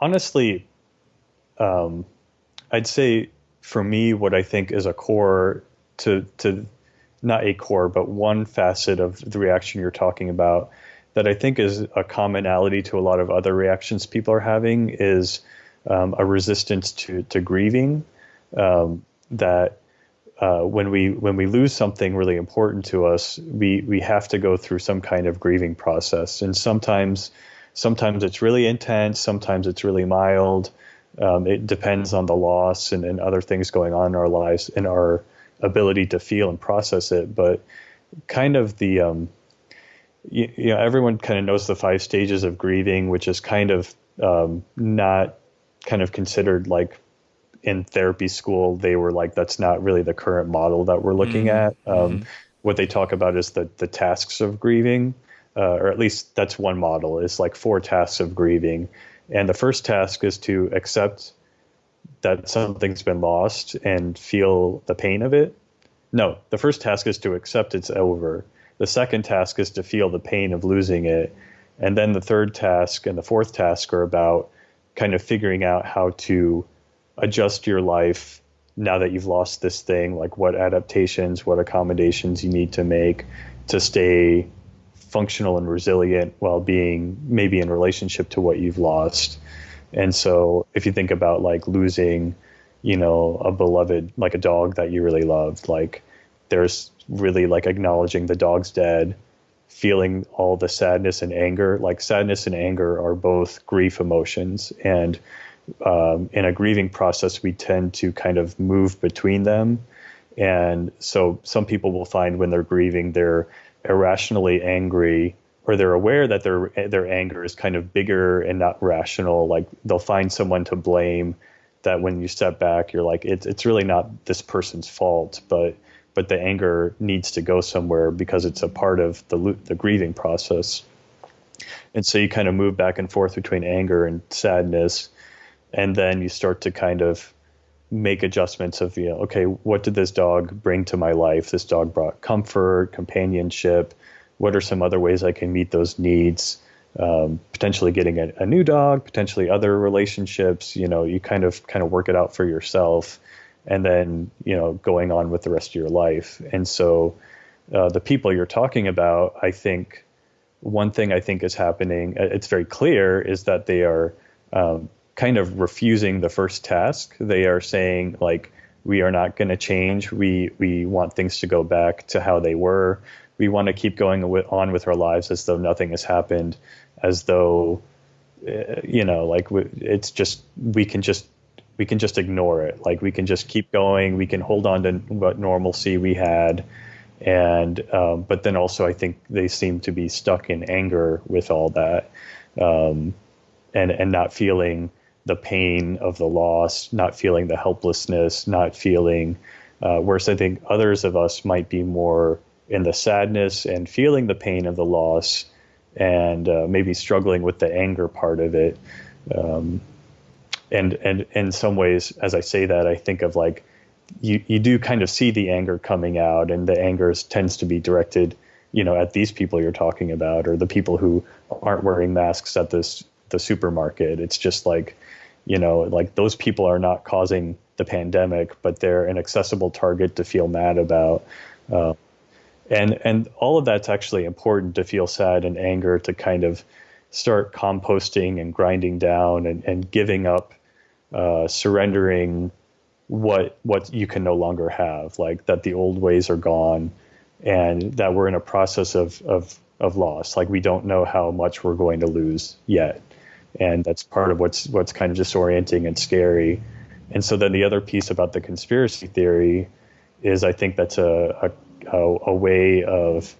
honestly, um, I'd say for me, what I think is a core to to not a core, but one facet of the reaction you're talking about that I think is a commonality to a lot of other reactions people are having is um, a resistance to to grieving. Um, that uh, when we when we lose something really important to us, we we have to go through some kind of grieving process, and sometimes sometimes it's really intense, sometimes it's really mild. Um, it depends on the loss and, and other things going on in our lives and our ability to feel and process it. But kind of the um, you, you, know everyone kind of knows the five stages of grieving, which is kind of um, not kind of considered like in therapy school. They were like that's not really the current model that we're looking mm-hmm. at. Um, mm-hmm. What they talk about is the the tasks of grieving, uh, or at least that's one model. Is like four tasks of grieving, and the first task is to accept that something's been lost and feel the pain of it. No, the first task is to accept it's over. The second task is to feel the pain of losing it. And then the third task and the fourth task are about kind of figuring out how to adjust your life now that you've lost this thing, like what adaptations, what accommodations you need to make to stay functional and resilient while being maybe in relationship to what you've lost. And so if you think about like losing, you know, a beloved, like a dog that you really loved, like there's really like acknowledging the dog's dead, feeling all the sadness and anger. Like sadness and anger are both grief emotions. And um, in a grieving process, we tend to kind of move between them. And so some people will find when they're grieving, they're irrationally angry or they're aware that their their anger is kind of bigger and not rational. Like they'll find someone to blame. That when you step back, you're like, it's it's really not this person's fault, but but the anger needs to go somewhere because it's a part of the the grieving process. And so you kind of move back and forth between anger and sadness, and then you start to kind of make adjustments of you know okay what did this dog bring to my life this dog brought comfort companionship what are some other ways I can meet those needs? Um, potentially getting a, a, new dog, potentially other relationships. You know, you kind of kind of work it out for yourself, and then you know going on with the rest of your life. And so, uh, the people you're talking about, I think, one thing I think is happening. Uh, it's very clear is that they are um, kind of refusing the first task. They are saying like, we are not going to change. We we want things to go back to how they were we want to keep going on with our lives as though nothing has happened, as though uh, you know, like it's just we can just we can just ignore it. Like we can just keep going. We can hold on to what normalcy we had, and um, but then also I think they seem to be stuck in anger with all that, um, and and not feeling the pain of the loss, not feeling the helplessness, not feeling. Uh, whereas I think others of us might be more in the sadness and feeling the pain of the loss and uh, maybe struggling with the anger part of it. Um, and and in some ways, as I say that, I think of like you you do kind of see the anger coming out, and the anger tends to be directed, you know, at these people you're talking about, or the people who aren't wearing masks at this the supermarket. It's just like, you know, like those people are not causing the pandemic, but they're an accessible target to feel mad about. Uh, and and all of that's actually important to feel sad and anger to kind of start composting and grinding down and, and giving up uh, surrendering what what you can no longer have like that the old ways are gone and that we're in a process of of of loss like we don't know how much we're going to lose yet and that's part of what's what's kind of disorienting and scary. And so then the other piece about the conspiracy theory is I think that's a, a a, way of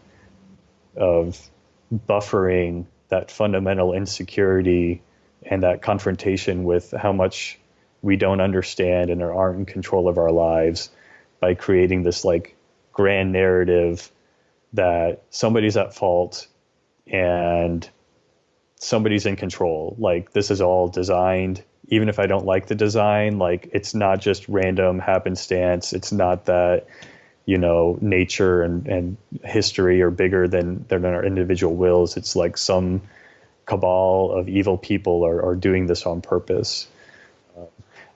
of buffering that fundamental insecurity and that confrontation with how much we don't understand and aren't in control of our lives by creating this like grand narrative that somebody's at fault and somebody's in control. Like this is all designed. Even if i don't like the design like it's not just random happenstance. It's not that you know nature and, and history are bigger than than our individual wills. It's like some cabal of evil people are, are doing this on purpose. Um,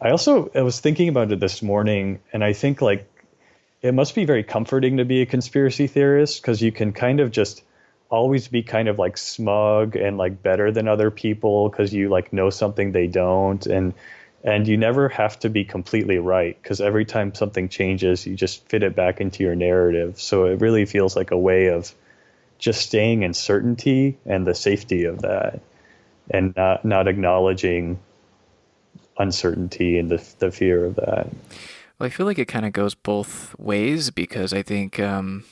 I also I was thinking about it this morning, and I think like it must be very comforting to be a conspiracy theorist because you can kind of just always be kind of like smug and like better than other people because you like know something they don't and and you never have to be completely right because every time something changes you just fit it back into your narrative. So it really feels like a way of just staying in certainty and the safety of that and not not acknowledging uncertainty and the, the fear of that. Well i feel like it kind of goes both ways because i think um,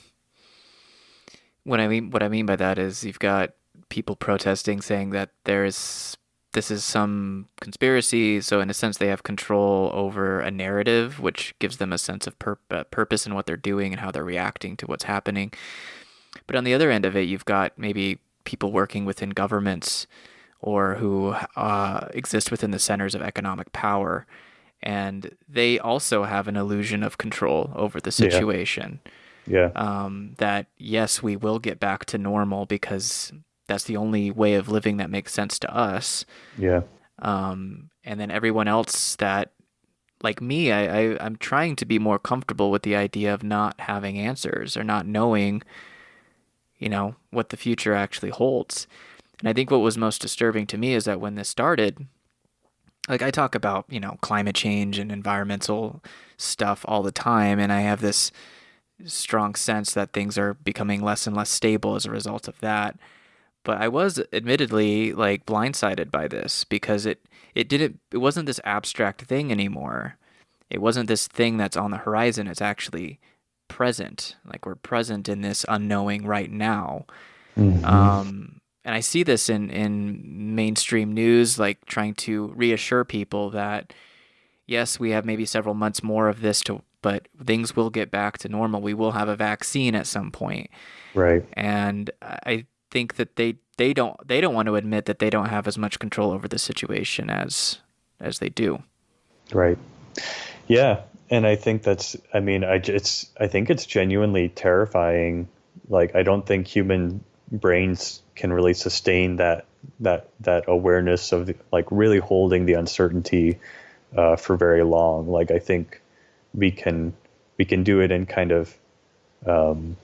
what i mean what i mean by that is you've got people protesting saying that there is this is some conspiracy. So in a sense, they have control over a narrative, which gives them a sense of pur- uh, purpose in what they're doing and how they're reacting to what's happening. But on the other end of it, you've got maybe people working within governments or who uh, exist within the centers of economic power. And they also have an illusion of control over the situation. Yeah. Yeah. Um, that, yes, we will get back to normal because that's the only way of living that makes sense to us. Yeah. Um, and then everyone else that, like me, I, I I'm trying to be more comfortable with the idea of not having answers or not knowing, you know, what the future actually holds. And I think what was most disturbing to me is that when this started, like I talk about, you know, climate change and environmental stuff all the time, and I have this strong sense that things are becoming less and less stable as a result of that. But I was admittedly like blindsided by this because it it didn't it wasn't this abstract thing anymore. It wasn't this thing that's on the horizon. It's actually present. Like we're present in this unknowing right now. Mm-hmm. Um, and I see this in in mainstream news, like trying to reassure people that yes, we have maybe several months more of this to, but things will get back to normal. We will have a vaccine at some point. Right. And I think that they they don't they don't want to admit that they don't have as much control over the situation as as they do. Right. Yeah, and I think that's I mean I it's I think it's genuinely terrifying. Like I don't think human brains can really sustain that that that awareness of like really holding the uncertainty uh, for very long. Like I think we can we can do it in kind of um,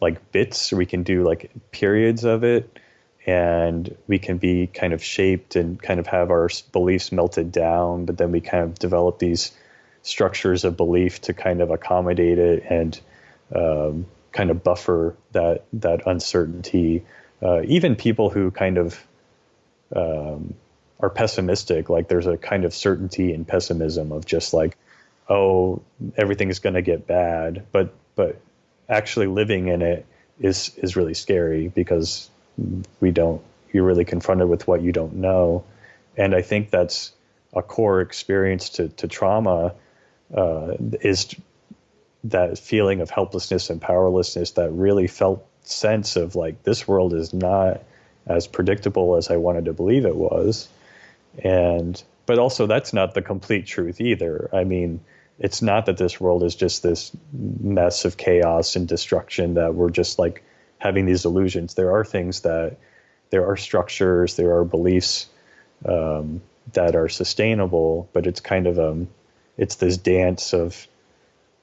like bits, we can do like periods of it, and we can be kind of shaped and kind of have our beliefs melted down, but then we kind of develop these structures of belief to kind of accommodate it and um, kind of buffer that that uncertainty. Uh, even people who kind of um, are pessimistic, like there's a kind of certainty in pessimism of just like, oh, everything is going to get bad, but but actually living in it is is really scary because we don't you're really confronted with what you don't know. And i think that's a core experience to, to trauma uh, is that feeling of helplessness and powerlessness that really felt sense of like this world is not as predictable as i wanted to believe it was. And but also that's not the complete truth either. I mean it's not that this world is just this mess of chaos and destruction that we're just like having these illusions. There are things that there are structures, there are beliefs um, that are sustainable, but it's kind of um, it's this dance of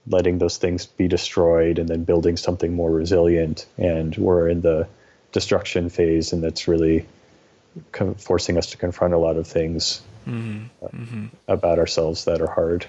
letting those things be destroyed and then building something more resilient. And we're in the destruction phase, and that's really forcing us to confront a lot of things mm-hmm. Uh, mm-hmm. about ourselves that are hard.